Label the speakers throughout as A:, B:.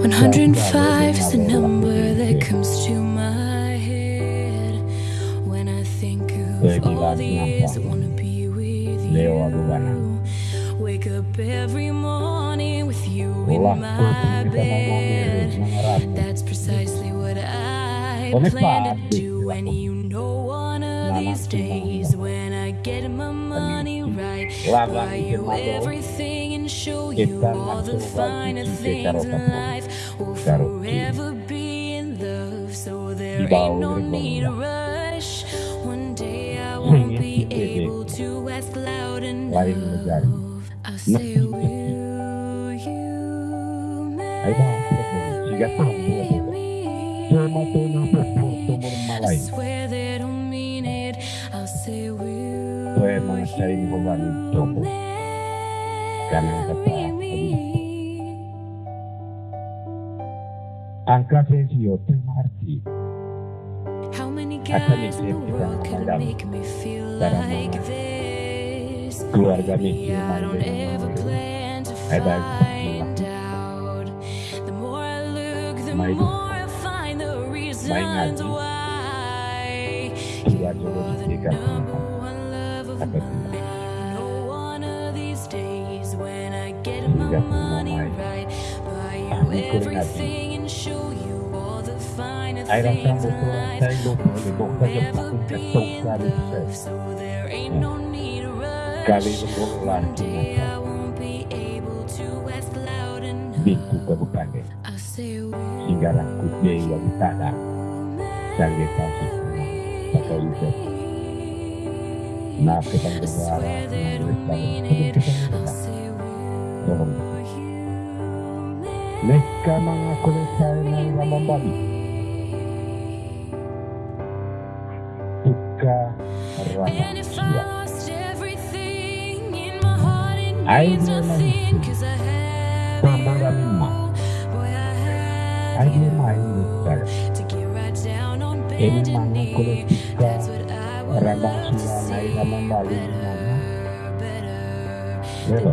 A: 105 is the number that comes to my head when I think of all the years I wanna be with you. Wake up every morning with you in my bed. That's precisely what I plan to do. And you know, one of these days when I get my money right, buy you everything and show you all the finer things in life. We'll forever be in love, so there ain't no need to rush. One day I won't be able to ask loud enough. I'll say, we you I'm saying, you Will you marry me? I swear that I'll mean. I'll say, Will
B: Tuwe mga sarili ko ba ni Topo? Kanang
A: marry
B: kata.
A: me?
B: Ang kasi siyo, tumarti.
A: How many guys in the world could make me feel like this? Maybe I don't ever plan to
B: Ay, dahil sa
A: find out. The more I look, the more I find the reasons why. You're the number one love of mine.
B: hingga semua
A: main kami peringati
B: Hai rasa betul saya dokter
A: di
B: dokter
A: tempat
B: untuk
A: tukar
B: Kali
A: Bintu kabupaten
B: Hingga laku jaya yang tanah Dan kita semua Pakai ujian Maaf kita berdoa
A: kita berdoa mean it. I'll say,
B: Tolong.
A: Will you marry
B: Mereka mengaku saya yang membalik. Buka
A: And if I
B: rahsia.
A: lost everything in my heart, it
B: I
A: means
B: not.
A: Cause I have you. Boy, I have
B: Ay, main.
A: To get right down on
B: Ini
A: see.
B: ila membalik mana.
A: Better,
B: Pero,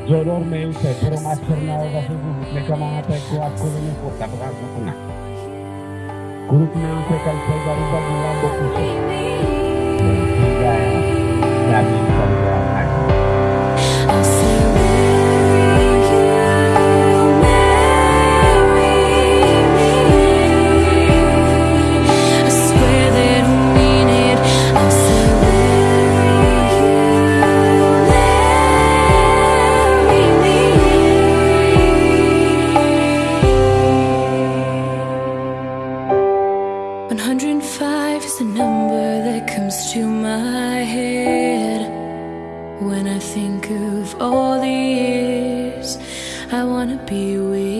B: ngaji. Jodor may usay, pero master na ako kasi bubuk. May kamangatay ko at kulo ng puta. Baka
A: 105 is the number that comes to my head. When I think of all the years I wanna be with